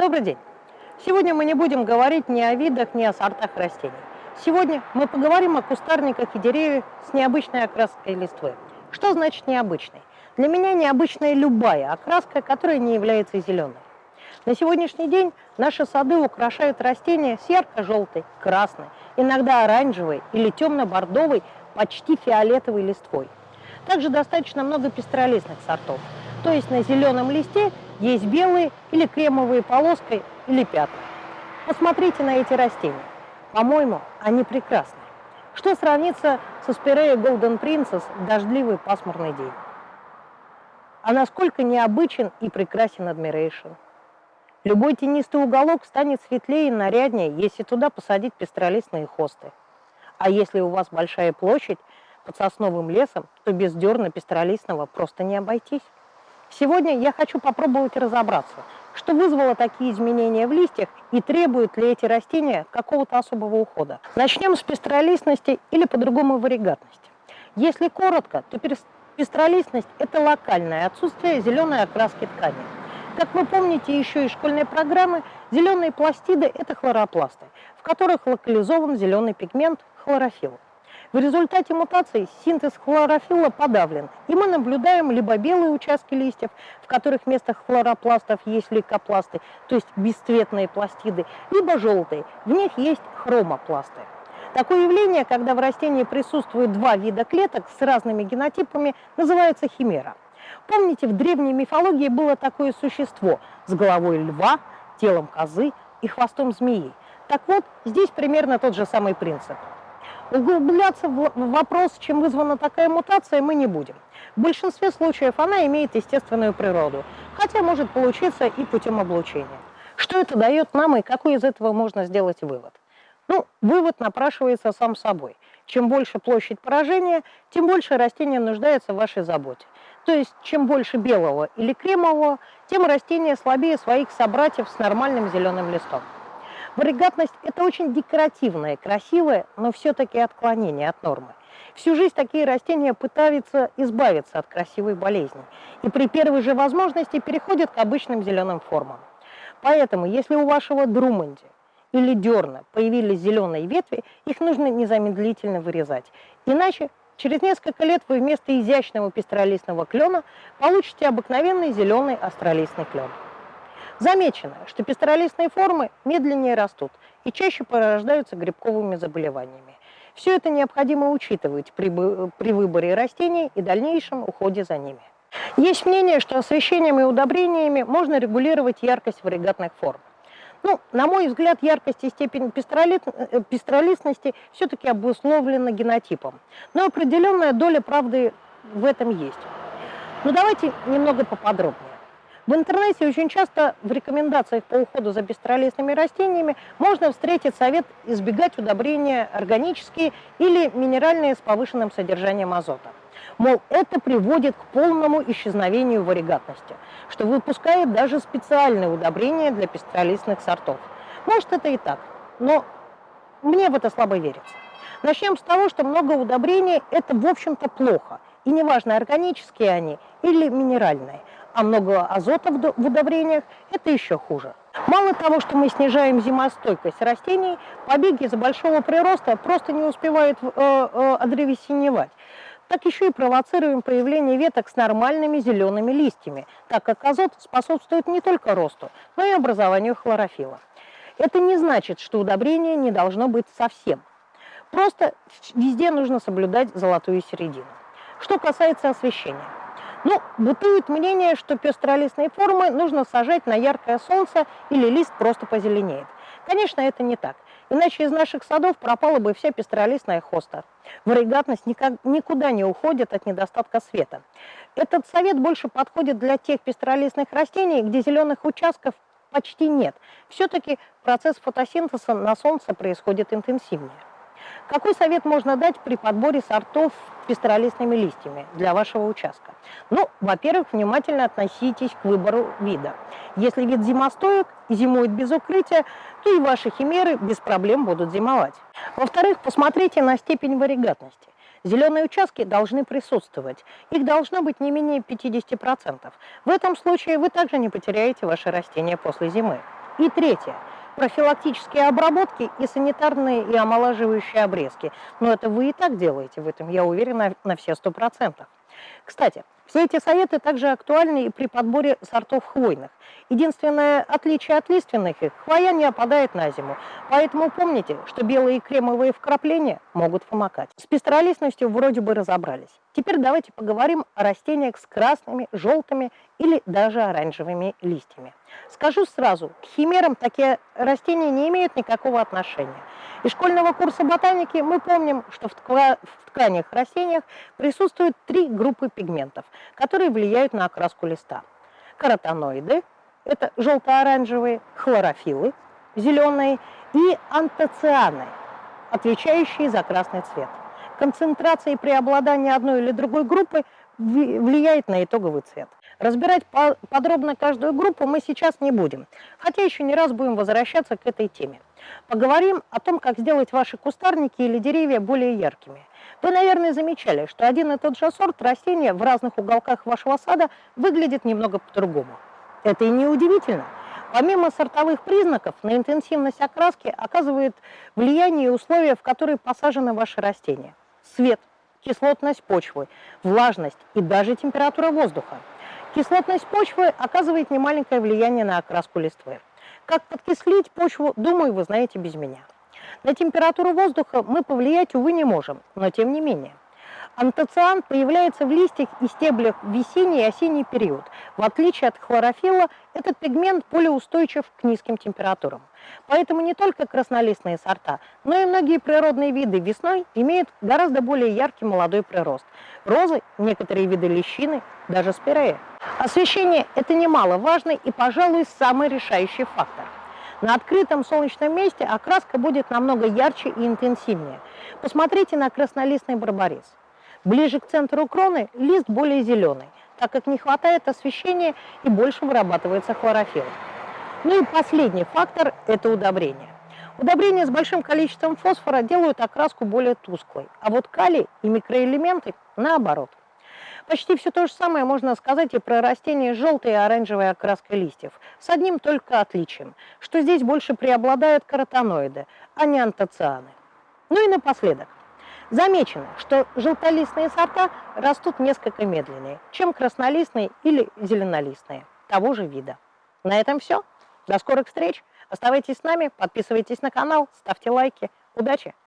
Добрый день! Сегодня мы не будем говорить ни о видах, ни о сортах растений. Сегодня мы поговорим о кустарниках и деревьях с необычной окраской листвы. Что значит необычной? Для меня необычная любая окраска, которая не является зеленой. На сегодняшний день наши сады украшают растения с ярко-желтой, красной, иногда оранжевой или темно-бордовой, почти фиолетовой листвой. Также достаточно много пестролистных сортов. То есть на зеленом листе есть белые или кремовые полоской или пятна. Посмотрите на эти растения. По-моему, они прекрасны. Что сравнится со Спирея Golden Princess в дождливый пасмурный день? А насколько необычен и прекрасен Admiration. Любой тенистый уголок станет светлее и наряднее, если туда посадить пестролистные хосты. А если у вас большая площадь под сосновым лесом, то без дерна пестролистного просто не обойтись. Сегодня я хочу попробовать разобраться, что вызвало такие изменения в листьях и требуют ли эти растения какого-то особого ухода. Начнем с пестролистности или по-другому варигатности. Если коротко, то пестролистность – это локальное отсутствие зеленой окраски ткани. Как вы помните еще из школьной программы, зеленые пластиды – это хлоропласты, в которых локализован зеленый пигмент хлорофилл. В результате мутации синтез хлорофилла подавлен, и мы наблюдаем либо белые участки листьев, в которых вместо хлоропластов есть лейкопласты, то есть бесцветные пластиды, либо желтые, в них есть хромопласты. Такое явление, когда в растении присутствуют два вида клеток с разными генотипами, называется химера. Помните, в древней мифологии было такое существо с головой льва, телом козы и хвостом змеи. Так вот, здесь примерно тот же самый принцип – Углубляться в вопрос, чем вызвана такая мутация, мы не будем. В большинстве случаев она имеет естественную природу, хотя может получиться и путем облучения. Что это дает нам и какой из этого можно сделать вывод? Ну, вывод напрашивается сам собой. Чем больше площадь поражения, тем больше растение нуждается в вашей заботе. То есть, чем больше белого или кремового, тем растение слабее своих собратьев с нормальным зеленым листом. Варигатность – это очень декоративное, красивое, но все-таки отклонение от нормы. Всю жизнь такие растения пытаются избавиться от красивой болезни и при первой же возможности переходят к обычным зеленым формам. Поэтому, если у вашего друманди или дерна появились зеленые ветви, их нужно незамедлительно вырезать. Иначе через несколько лет вы вместо изящного пестролистного клена получите обыкновенный зеленый астролистный клен. Замечено, что пестролистные формы медленнее растут и чаще порождаются грибковыми заболеваниями. Все это необходимо учитывать при, при выборе растений и дальнейшем уходе за ними. Есть мнение, что освещением и удобрениями можно регулировать яркость варигатных форм. Ну, на мой взгляд, яркость и степень пестролит, э, пестролистности все-таки обусловлена генотипом. Но определенная доля правды в этом есть. Но давайте немного поподробнее. В интернете очень часто в рекомендациях по уходу за бестролистными растениями можно встретить совет избегать удобрения органические или минеральные с повышенным содержанием азота. Мол, это приводит к полному исчезновению варигатности, что выпускает даже специальные удобрения для пестролистных сортов. Может, это и так, но мне в это слабо верится. Начнем с того, что много удобрений – это, в общем-то, плохо. И неважно, органические они или минеральные – а много азота в удобрениях – это еще хуже. Мало того, что мы снижаем зимостойкость растений, побеги из-за большого прироста просто не успевают э, э, одревесеневать. Так еще и провоцируем появление веток с нормальными зелеными листьями, так как азот способствует не только росту, но и образованию хлорофила. Это не значит, что удобрение не должно быть совсем. Просто везде нужно соблюдать золотую середину. Что касается освещения. Ну, бытует мнение, что пестролистные формы нужно сажать на яркое солнце или лист просто позеленеет. Конечно, это не так. Иначе из наших садов пропала бы вся пестролистная хоста. Варигатность никак, никуда не уходит от недостатка света. Этот совет больше подходит для тех пестролистных растений, где зеленых участков почти нет. Все-таки процесс фотосинтеза на солнце происходит интенсивнее. Какой совет можно дать при подборе сортов пестролистными листьями для вашего участка? Ну, во-первых, внимательно относитесь к выбору вида. Если вид зимостоек и зимует без укрытия, то и ваши химеры без проблем будут зимовать. Во-вторых, посмотрите на степень варигатности. Зеленые участки должны присутствовать. Их должно быть не менее 50%. В этом случае вы также не потеряете ваши растения после зимы. И третье профилактические обработки и санитарные и омолаживающие обрезки. Но это вы и так делаете, в этом я уверена на все сто процентов. Кстати, все эти советы также актуальны и при подборе сортов хвойных. Единственное отличие от лиственных их – хвоя не опадает на зиму. Поэтому помните, что белые кремовые вкрапления могут помогать. С пестролистностью вроде бы разобрались. Теперь давайте поговорим о растениях с красными, желтыми или даже оранжевыми листьями. Скажу сразу, к химерам такие растения не имеют никакого отношения. Из школьного курса ботаники мы помним, что в, тква в тканях растениях присутствуют три группы пигментов, которые влияют на окраску листа. Каротиноиды – это желто-оранжевые, хлорофиллы – зеленые, и антоцианы, отвечающие за красный цвет. Концентрация и преобладание одной или другой группы влияет на итоговый цвет. Разбирать подробно каждую группу мы сейчас не будем, хотя еще не раз будем возвращаться к этой теме. Поговорим о том, как сделать ваши кустарники или деревья более яркими. Вы, наверное, замечали, что один и тот же сорт растения в разных уголках вашего сада выглядит немного по-другому. Это и не удивительно. Помимо сортовых признаков, на интенсивность окраски оказывает влияние условия, в которые посажены ваши растения. Свет, кислотность почвы, влажность и даже температура воздуха. Кислотность почвы оказывает немаленькое влияние на окраску листвы. Как подкислить почву, думаю, вы знаете без меня. На температуру воздуха мы повлиять, увы, не можем, но тем не менее. Антоциан появляется в листьях и стеблях в весенний и осенний период. В отличие от хлорофилла, этот пигмент более устойчив к низким температурам. Поэтому не только краснолистные сорта, но и многие природные виды весной имеют гораздо более яркий молодой прирост. Розы, некоторые виды лещины, даже спирея. Освещение – это немаловажный и, пожалуй, самый решающий фактор. На открытом солнечном месте окраска будет намного ярче и интенсивнее. Посмотрите на краснолистный барбарис. Ближе к центру кроны лист более зеленый, так как не хватает освещения и больше вырабатывается хлорофилл. Ну и последний фактор – это удобрение. Удобрения с большим количеством фосфора делают окраску более тусклой, а вот калий и микроэлементы – наоборот. Почти все то же самое можно сказать и про растения с желтой и оранжевой окраской листьев, с одним только отличием, что здесь больше преобладают каротиноиды, а не антоцианы. Ну и напоследок. Замечено, что желтолистные сорта растут несколько медленнее, чем краснолистные или зеленолистные того же вида. На этом все. До скорых встреч. Оставайтесь с нами, подписывайтесь на канал, ставьте лайки. Удачи!